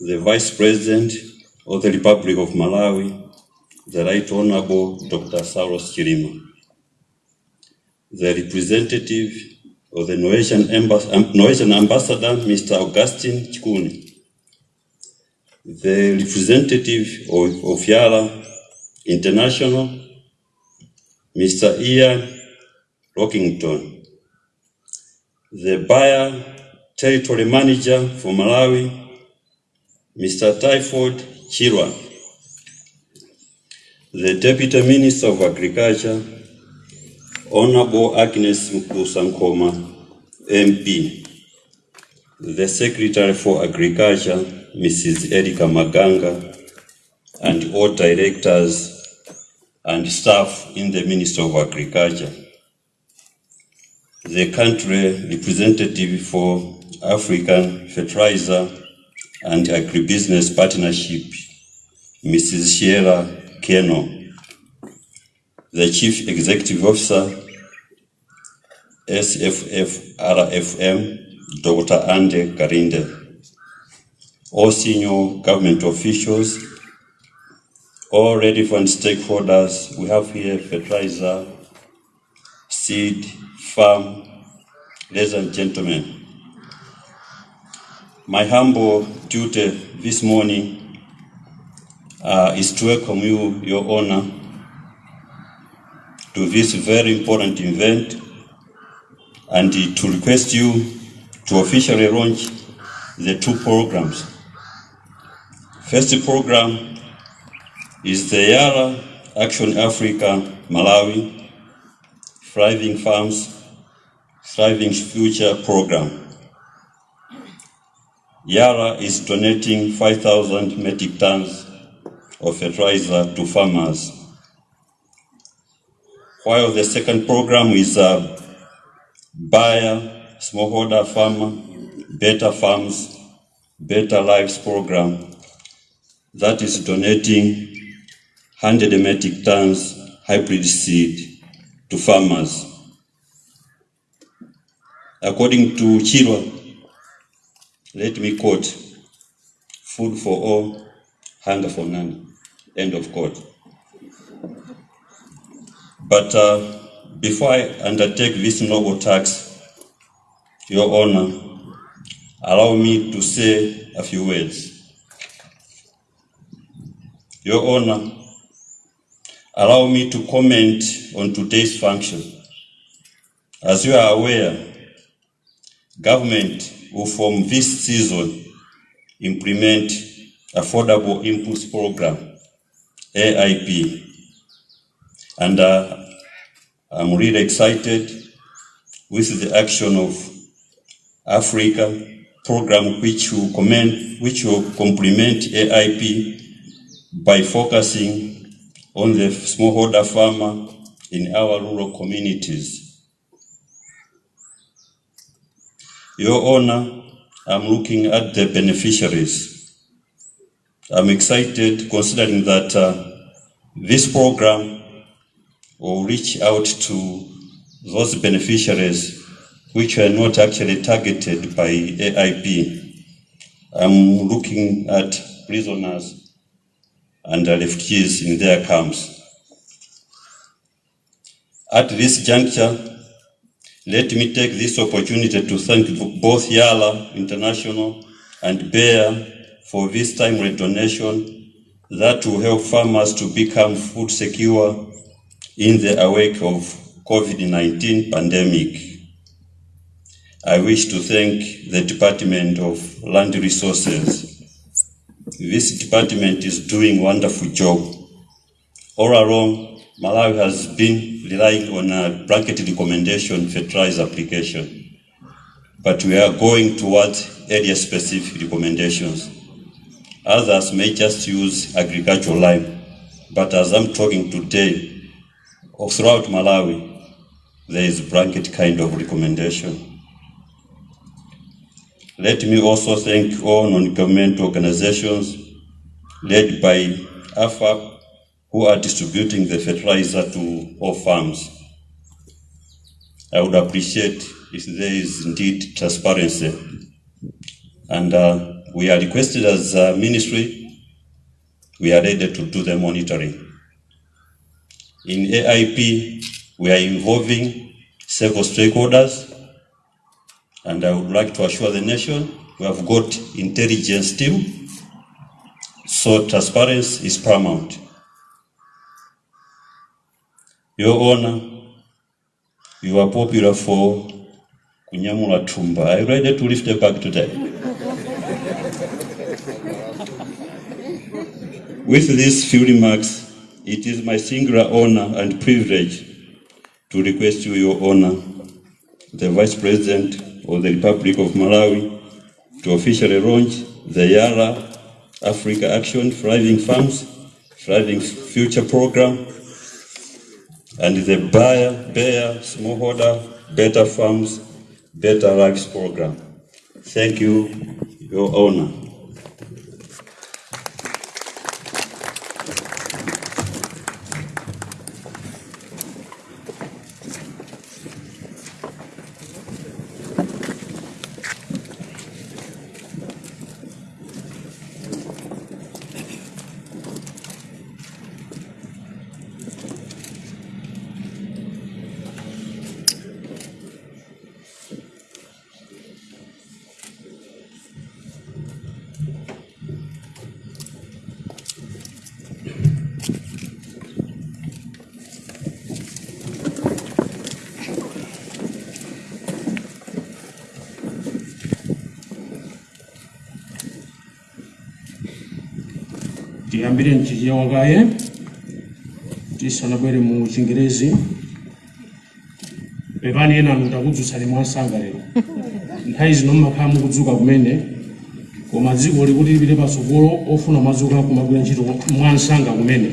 [SPEAKER 7] the Vice President of the Republic of Malawi, the Right Honorable Dr. Saulos chirima the representative of the Norwegian, Ambas- um, Norwegian Ambassador, Mr. Augustin Chikuni, the representative of, of Yara International, Mr. Ian Rockington, the buyer territory manager for Malawi, Mr. Typhoid Chirwa, the Deputy Minister of Agriculture, Honorable Agnes Mkusankoma, MP, the Secretary for Agriculture, Mrs. Erika Maganga, and all directors and staff in the Ministry of Agriculture the country representative for African Fertilizer and Agribusiness Partnership, Mrs. Sheila Keino, the Chief Executive Officer, SFFRFM, Dr. Ande Kalinde, all senior government officials, all relevant stakeholders. We have here fertilizer, seed, farm, ladies and gentlemen. My humble duty this morning uh, is to welcome you, Your Honor, to this very important event and to request you to officially launch the two programs First program is the Yara Action Africa Malawi Thriving Farms, Thriving Future program. Yara is donating 5,000 metric tons of fertilizer to farmers. While the second program is uh, a Bayer, smallholder farmer, better farms, better lives program that is donating 100 metric tons hybrid seed to farmers. According to Chirwa, let me quote, food for all, hunger for none, end of quote. But uh, before I undertake this noble task, Your Honor, allow me to say a few words. Your Honor, allow me to comment on today's function. As you are aware, government will from this season implement Affordable Inputs Program, AIP. And uh, I'm really excited with the action of Africa program which will which will complement AIP by focusing on the smallholder farmer in our rural communities. Your Honor, I'm looking at the beneficiaries. I'm excited considering that uh, this program will reach out to those beneficiaries which are not actually targeted by AIP. I'm looking at prisoners and refugees in their camps. At this juncture, let me take this opportunity to thank both Yara International and Bayer for this timely donation that will help farmers to become food secure in the wake of COVID-19 pandemic. I wish to thank the Department of Land Resources. This department is doing wonderful job. All along, Malawi has been relying on a blanket recommendation fertilizer application, but we are going towards area-specific recommendations. Others may just use agricultural lime, but as I'm talking today, throughout Malawi, there is blanket kind of recommendation. Let me also thank all non-government organizations led by AFAP who are distributing the fertilizer to all farms. I would appreciate if there is indeed transparency. And uh, we are requested as a ministry, we are ready to do the monitoring. In AIP, we are involving several stakeholders, and I would like to assure the nation we have got intelligence team, so transparency is paramount. Your Honor, you are popular for kunyamula tumba. Are you ready to lift your bag today? With these few remarks, it is my singular honor and privilege to request you, Your Honor, the Vice President of the Republic of Malawi, to officially launch the Yara Africa Action Thriving Farms, Thriving Future Program, and the Bayer, Bayer Smallholder Better Farms, Better rights Program. Thank you, Your Honor.
[SPEAKER 8] Mchichewa kaye tisanabwere mu chingerezi pepani ena anthu takudzutsani mwansanga lero nthawi zino mmakhala mukudzuka kumene koma dziko likuti lipite patsogolo ofuna madzuka kumagwira ntchito mwansanga kumene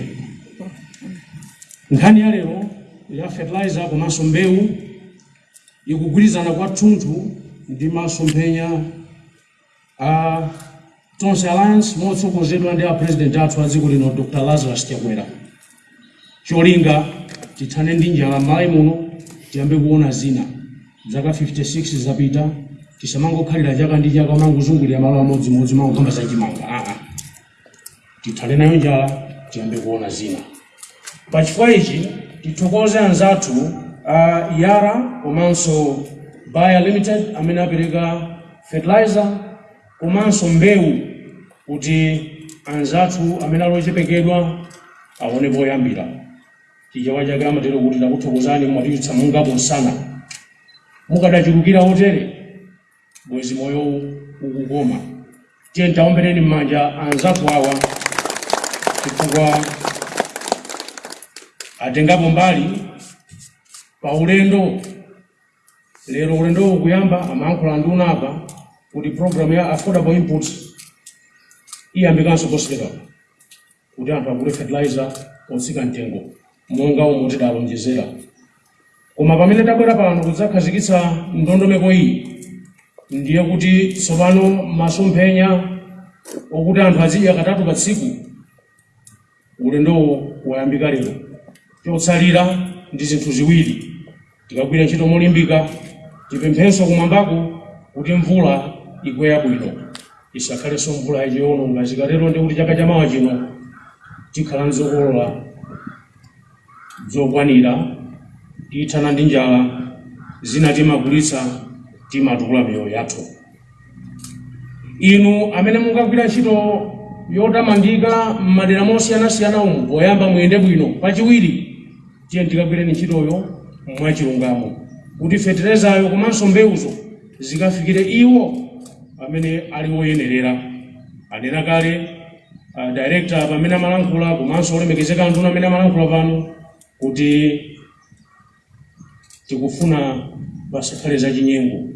[SPEAKER 8] nkhani ya lero ya fertilizer komanso mbewu ikugwirizana kwathunthu ndi masomphenya a tonse alliance motsogozedwa ndi a president athu a dziko lino dr. Lazarus chakwera cholinga tithane ndi njala m'malawi muno tiyambe kuona zina. Zaka 56 zapita tisamangokhalira chaka ndi chaka mangozungulira malo amodzimodzi mangokamba zachimanga aa tithale nayo njala tiyambe kuona zina. Pachifukwa ichi tithokoze anzathu a yara komanso Bayer limited amene apereka fertilizer komanso mbewu kuti anzathu amene alochepekedwa aone poyambira. Chichewa chake amatero kuti takuthokozani mwatichitsa mungapo msana mukadachulukira otere bwezi moyo ukukoma. Tiye ntaombereni m'manja anzathu awa. Chifukwa atengapo mbali pa ulendo. Lero ulendo ukuyamba amayankhula ndi unapa kuti programu ya affordable inputs iyambikanso posachedwapa kuti anthu agule fertilizer otsika mtengo monga omwe tidalonjezera koma pamene tabwera pano kudzakhazikitsa ndondomeko iyi ndiye kuti tsopano masomphenya okuti anthu azidya katatu pa tsiku ulendowo wayambika lero chotsalira ndi zinthu ziwiri tikagwira ntchito molimbika tipemphenso kumwambako kuti mvula igwe yabwino isakhalenso mvula yachiwononga zikatero ndi kuti chaka chamawa chino tikhala nzokolola zokwanira tithana ndi njala zina timagulitsa timatukula miyoyo yathu. Inu amene mungagwira ntchito yotamandika m'madera mosiyanasiyana umu poyamba muyende bwino pachiwiri tiye tikagwireni ntchitoyo mwachilungamo kuti feterezayo komanso mbewuzo zikafikire iwo amene ali woyenerera anena kale uh, director pamene amalankhula komanso olemekezeka anthu amene amalankhula pano kuti tikufuna pasakhale zachinyengo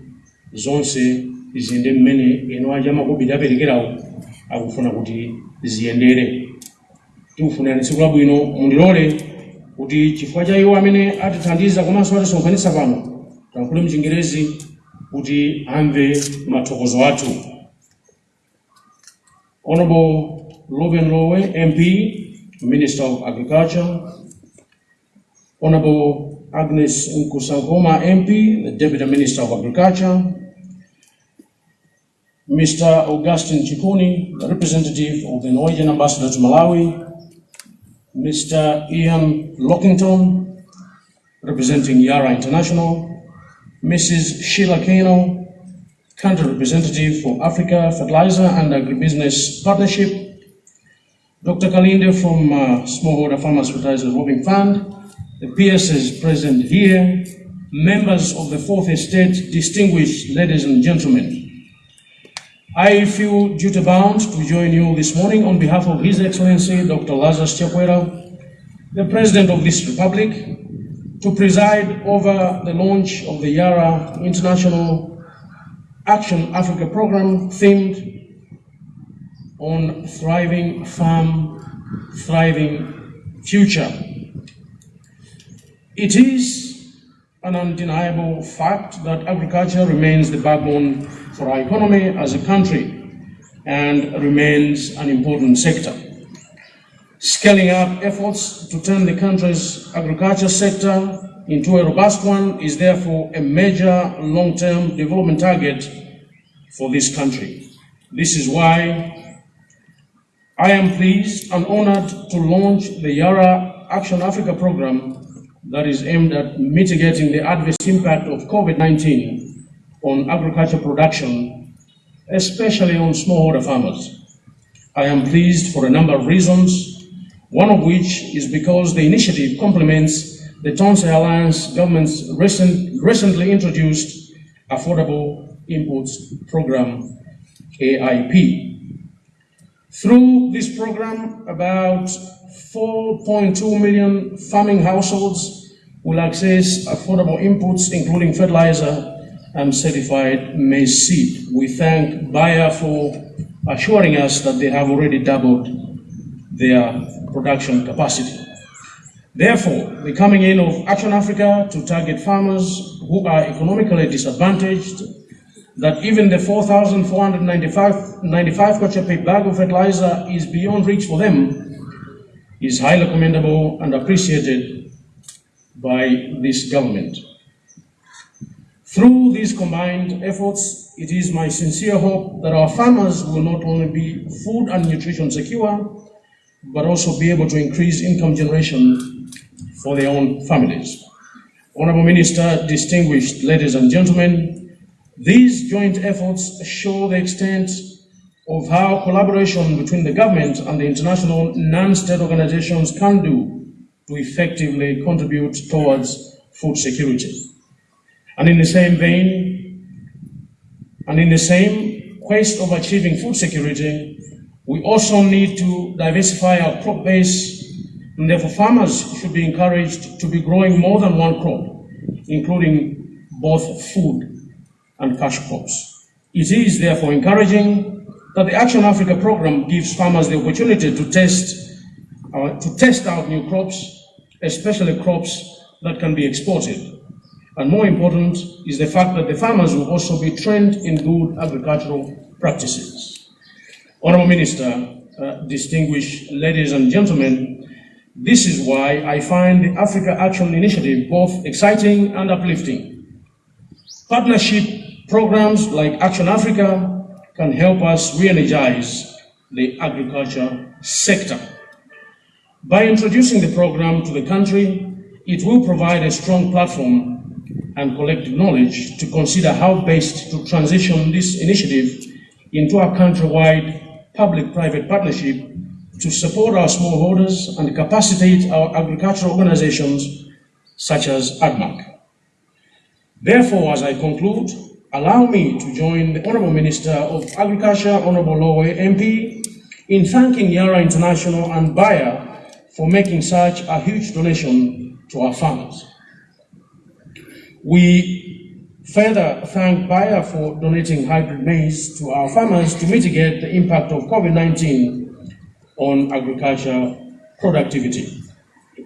[SPEAKER 8] zonse ziyende mmene eno aja makobidi aperekerawo akufuna kuti ziyendere. Tikufunani tsiku labwino mundilole kuti chifukwa cha iwo amene atithandiza komanso atisonkhanitsa pano tankhule mchingerezi mathokozo athu honorable Lobin Lowe MP Minister of Agriculture honorable Agnes Nkusankoma MP the Deputy Minister of Agriculture Mr. Augustin Chikuni, the representative of the Norwegian ambassador to Malawi, Mr. Ian Lockington, representing Yara International, Mrs. Sheila Keino, country representative for Africa Fertilizer and Agribusiness Partnership, Dr. Kalinde from uh, Smallholder Farmers Fertilizer Revolving Fund, the PSS present here, members of the Fourth Estate, distinguished ladies and gentlemen. I feel duty bound to join you this morning on behalf of His Excellency Dr. Lazarus Chakwera, the President of this Republic, to preside over the launch of the Yara International Action Africa program themed on thriving farm, thriving future. It is an undeniable fact that agriculture remains the backbone for our economy as a country and remains an important sector. Scaling up efforts to turn the country's agriculture sector into a robust one is therefore a major long-term development target for this country. This is why I am pleased and honored to launch the Yara Action Africa program that is aimed at mitigating the adverse impact of COVID-19 on agriculture production, especially on smallholder farmers. I am pleased for a number of reasons, one of which is because the initiative complements the Tonse Alliance government's recent, recently introduced Affordable Inputs Program, AIP. Through this program, about 4.2 million farming households will access affordable inputs, including fertilizer and certified maize seed. We thank Bayer for assuring us that they have already doubled their production capacity. Therefore, the coming in of Action Africa to target farmers who are economically disadvantaged, that even the 4,495 95 kwacha bag of fertilizer is beyond reach for them, is highly commendable and appreciated by this government. Through these combined efforts, it is my sincere hope that our farmers will not only be food and nutrition secure, but also be able to increase income generation for their own families. Honorable Minister, distinguished ladies and gentlemen, these joint efforts show the extent of how collaboration between the government and the international non-state organizations can do to effectively contribute towards food security. And in the same vein, and in the same quest of achieving food security, we also need to diversify our crop base, and therefore farmers should be encouraged to be growing more than one crop, including both food and cash crops. It is therefore encouraging that the Action Africa program gives farmers the opportunity to test, uh, to test out new crops, especially crops that can be exported. And more important is the fact that the farmers will also be trained in good agricultural practices. Honorable Minister, uh, distinguished ladies and gentlemen, this is why I find the Africa Action Initiative both exciting and uplifting. Partnership programs like Action Africa can help us re-energize the agriculture sector. By introducing the program to the country, it will provide a strong platform and collective knowledge to consider how best to transition this initiative into a countrywide public-private partnership to support our smallholders and capacitate our agricultural organizations such as ADMARC. Therefore, as I conclude, allow me to join the Honorable Minister of Agriculture, Honorable Lowe MP, in thanking Yara International and Bayer for making such a huge donation to our farmers. We further thank Bayer for donating hybrid maize to our farmers to mitigate the impact of COVID-19 on agriculture productivity.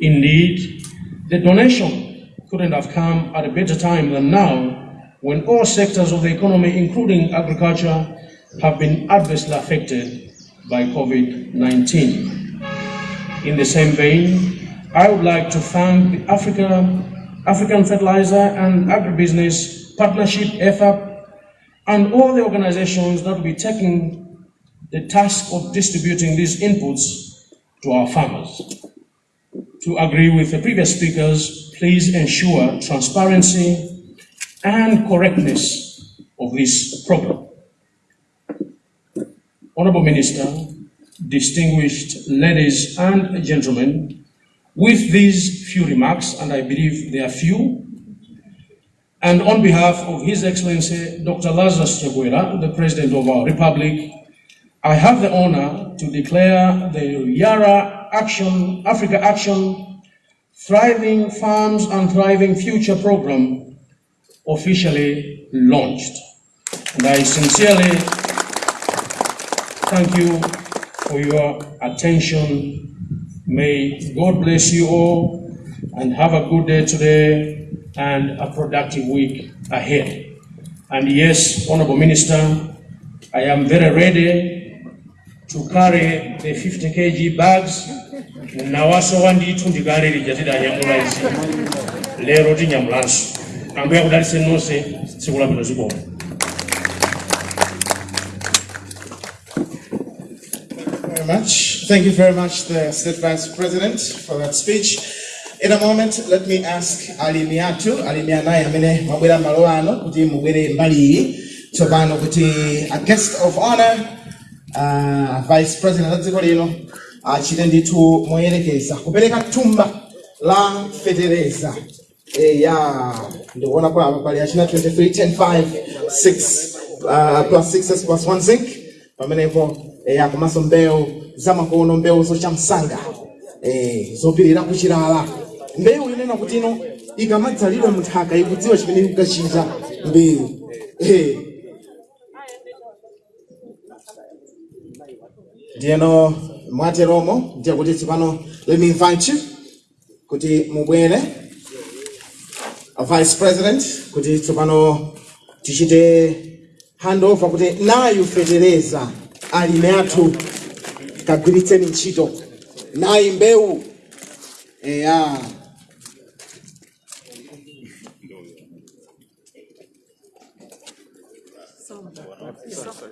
[SPEAKER 8] Indeed, the donation couldn't have come at a better time than now when all sectors of the economy, including agriculture, have been adversely affected by COVID-19. In the same vein, I would like to thank the Africa African Fertilizer and Agribusiness Partnership, AFAP, and all the organizations that will be taking the task of distributing these inputs to our farmers. To agree with the previous speakers, please ensure transparency and correctness of this program. Honorable Minister, distinguished ladies and gentlemen, with these few remarks, and I believe they are few, and on behalf of His Excellency Dr. Lazarus Chakwera, the President of our Republic, I have the honor to declare the Yara Action, Africa Action, Thriving Farms and Thriving Future program officially launched. And I sincerely thank you for your attention May God bless you all and have a good day today and a productive week ahead. And yes, Honorable Minister, I am very ready to carry the 50 kg bags nawasowa ndithu ndikalirija tidanyamulazi lero tinyamulanso ambuye akudalitse nonse tsiku
[SPEAKER 2] very much. Thank you very much, the State Vice President, for that speech. In a moment, let me ask Ali Miatu, Ali Mianayi amene mwabwera malo ano kuti mubwere mbali iyi kuti a guest of honor uh, Vice President wa dziko lino achite ndithu moyerekeza kupereka thumba la fetereza eya ndikuona kwa apa pali achina 23 10 5 6 uh, plus 6 plus 1 zinc. Pamenepo eya komanso mbewu zamakono mbewu zochamsanga eh, zopirira kuchilala mbewu inena kuti ino ikamadzalidwa munthaka ikudziwa chimene ikukachita mbewu. Ndiyeno mwateromo ndiye kuti tsopano you kuti mubwere vice president kuti tsopano tichite handover kuti nayu fetereza alime athu. Kagwiritseni ntchito nayi mbewu. Eya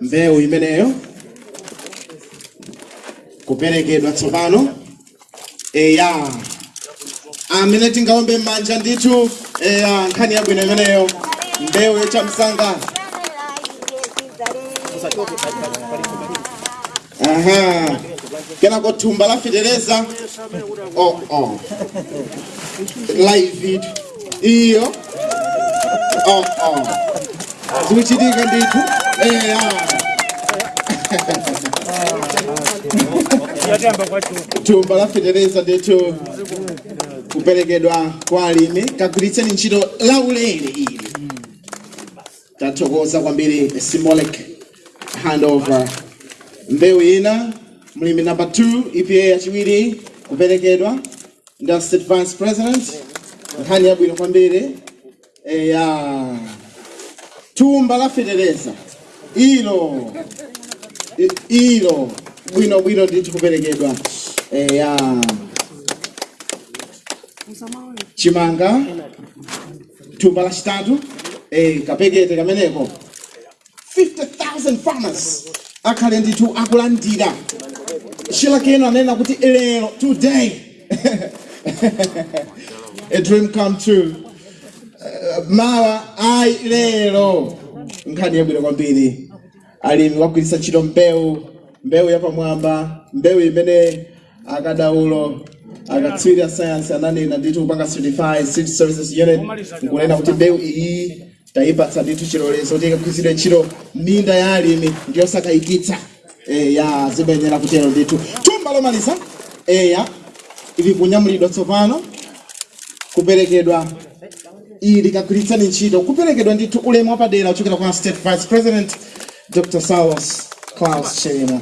[SPEAKER 2] mbewu imeneyo. Kuperekedwa tsopano. Eya. Amene tingaombe m'manja ndithu. Eya nkhani yabwino imeneyo mbewu yochamsanga aha. Kenako thumba la fetereza oh, oh. live iyo. Oh, oh. zikuchitika ndithu eya thumba la federeza ndithu kuperekedwa kwa alimi kagwiritseni ntchito laulere ili. Tathokoza kwambiri symbolic handover. Mbewu ina mlimi number 2 epa yachiwiri kuperekedwa ndi state vice president nkhani yabwino kwambiri eh, ya thumba la fetereza ilo ilo bwino bwino ndithu kuperekedwa eh, chimanga thumba lachitatu eh, kapekete kameneko. 50,000 farmers akhale ndithu akulandira shilakeno anena kuti lero today. [laughs] A dream come true. Uh, mawa ayi lero nkhani yabwino kwambiri alimi wagwiritsa ntchito mbewu mbewu yapamwamba mbeu imene akadaulo akatswiri a sayansi ananena ndithu kupanga certified seed services unit. Nkunena kuti mbewu iyi tayipatsa ndithu chilolezo kuti ikagwiritsidwe ntchito minda ya alimi ndiyosakayikitsa eya zimenera kutero ndithu thumba lomaliza eya ili kunyamulidwa tsopano kuperekedwa ili kakwiritsani ntchito kuperekedwa ndithu ulemu wapadera uchokera kwa state vice president dr Saulos Klaus Chilima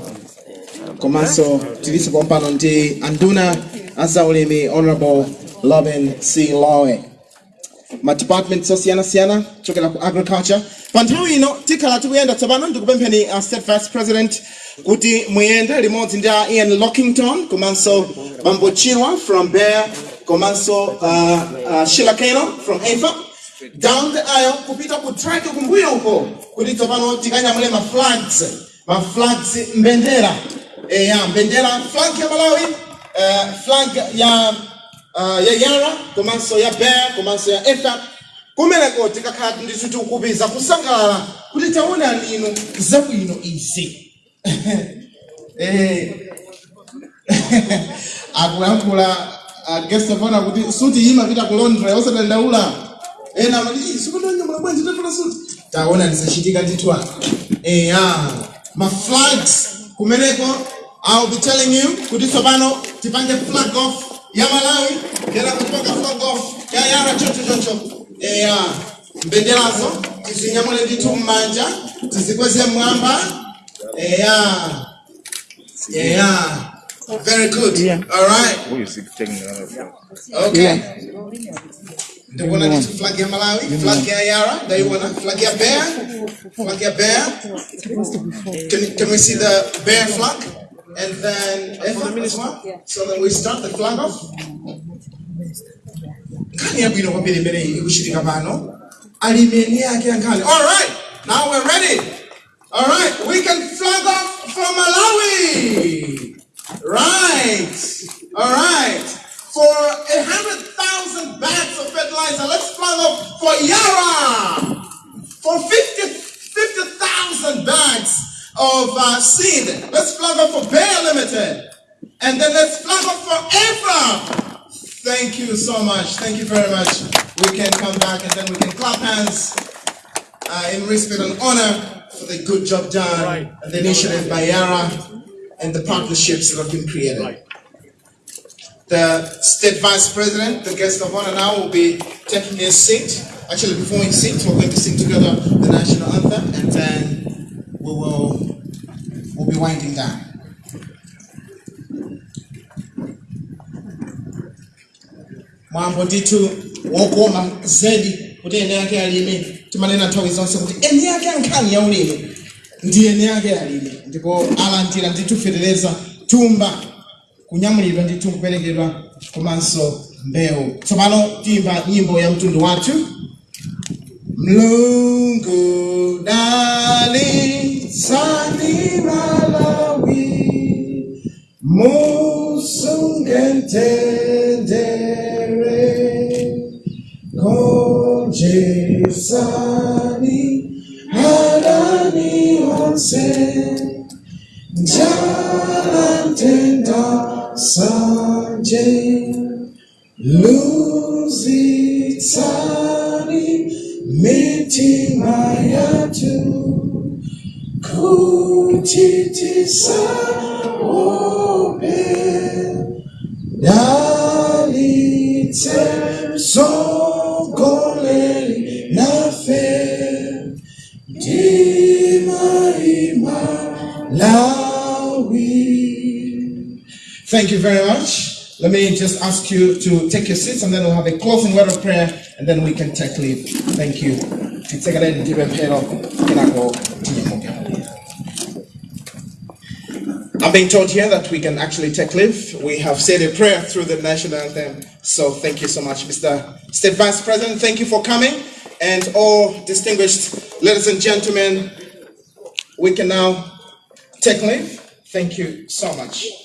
[SPEAKER 2] komanso tiliso pompano ndi anduna azaulimi honorable Lobin c. Lowe. Ma departments osiyanasiyana chokera ku agriculture. Pa nthawi ino tikhala tikuyenda tsopano ndikupempheni a state vice president kuti muyende limodzi ndi ian lockington komanso bambo chirwa from Bayer komanso uh, uh, Sheila Keino from AFAP down the aisle kupita ku track kumbuyo uko. Kuti tsopano tikanyamule ma flags ma flags mbendera. Eh ya mbendera. Flag ya malawi uh, flag ya uh, ya yara komanso ya bear komanso ya efa kumeneko tikakhala ndithu tikukupiza kusangalala kuti taona lino zabwino izi [laughs] eh, [laughs] akuyankhula uh, guest of honor kuti suti imapita ku Londres osadandaula ena amati sikutonyamula bwenzi tafuna suti. Taona lisachitika titwa eh ah ma flags kumeneko I'll be telling you kuti tsopano tipange flag off ya Malawi kera kupanga flag off ya yara chocho chocho. Eya mbenderazo tizinyamule ndithu mmanja tizikweze mwamba. Eya eya very good. All right. Okay. Ndikuona ndithu flag ya Malawi flag ya yara ndaiona flag ya Bayer flag ya Bayer can, can we see the Bayer flag and then AFAP as well? So then we start the flag off. Nkhani yabwino kwambiri imene ikuchitika pano. Alimeni yake nkhani. All right, now we're ready. All right, we can flag off for Malawi. Right. All right. For a hundred thousand bags of fertilizer, let's flag off for Yara. For 50 50,000 bags of uh, seed. Let's flag up for Bayer Limited. And then let's flag up for Ephraim. Thank you so much. Thank you very much. We can come back and then we can clap hands uh, in respect and honor for the good job done and the initiative by Yara and the partnerships that have been created. The state vice president, the guest of honor now, will be taking his seat. Actually, before he sits, we're going to sing together the national anthem, and then we will we'll be winding down. zedi yake zonse kuti yake yake ndipo tumba kunyamulidwa ndithu kuperekedwa komanso mbewu tsopano tiyimba nyimbo ya mtundu wathu. Mlungu dali sani malawi just ask you to take your seats and then we'll have a closing word of prayer and then we can take leave. Thank you. I'm being told here that we can actually take leave. We have said a prayer through the national anthem. So thank you so much, Mr. State Vice President. Thank you for coming. And all distinguished ladies and gentlemen, we can now take leave. Thank you so much.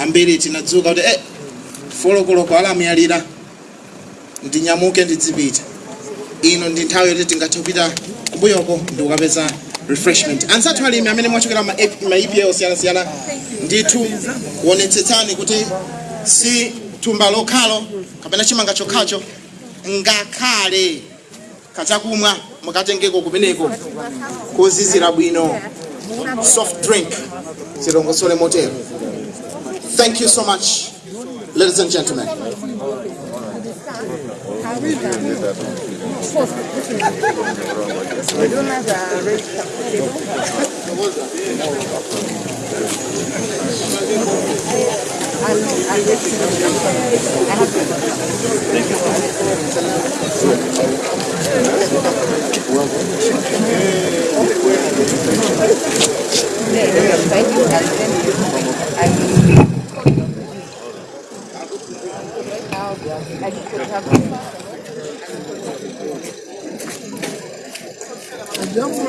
[SPEAKER 2] ambiri tinadzuka kuti eh, folokoloko alamuyalira ndinyamuke ndidzipita. Ino ndi nthawi yoti tingathe kupita kumbuyoko ndi kukapeza refreshment. Ansathu alimi amene mwachokera ma ma EPA osiyanasiyana ndithu wonetsetsani kuti si thumba lokhalo kapena chimanga chokhacho ngakhale kachakumwa mukatengeko kumeneko. Kozizira bwino soft drink zilongosole motero thank you so much ladies and gentlemen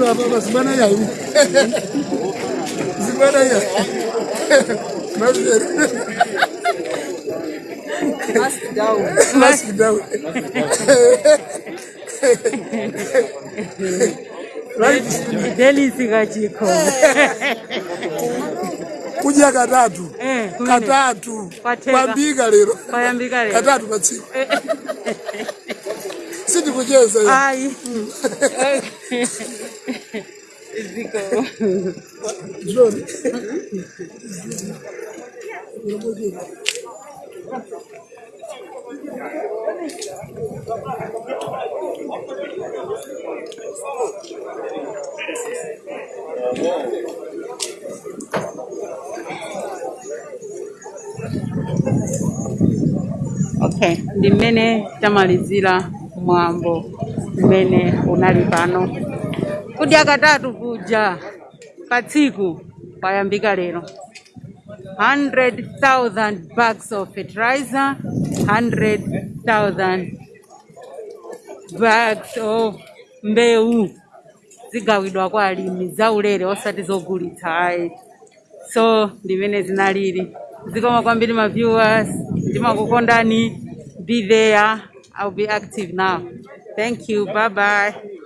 [SPEAKER 9] hapa basi bana ya. Zibana ya. Mask down. Mask down. Right.
[SPEAKER 1] delisi kachiko
[SPEAKER 9] Kuja katatu katatu. Kwambika lero. Katatu patsiku sindikucheza
[SPEAKER 1] ayi ziko
[SPEAKER 9] John Thank you.
[SPEAKER 1] Okay. Ndi mmene tamalizira mwambo mmene unali pano. Kudya katatu kuja pa tsiku kwayambika lero. 100,000 bags of fertilizer 100,000 bags of mbewu zigawidwa kwa alimi zaulere osati zogulitsa ayi. So ndimene zinalili zikoma kwambiri viewers. Ndimakukondani be there. I'll be active now. Thank you. Bye bye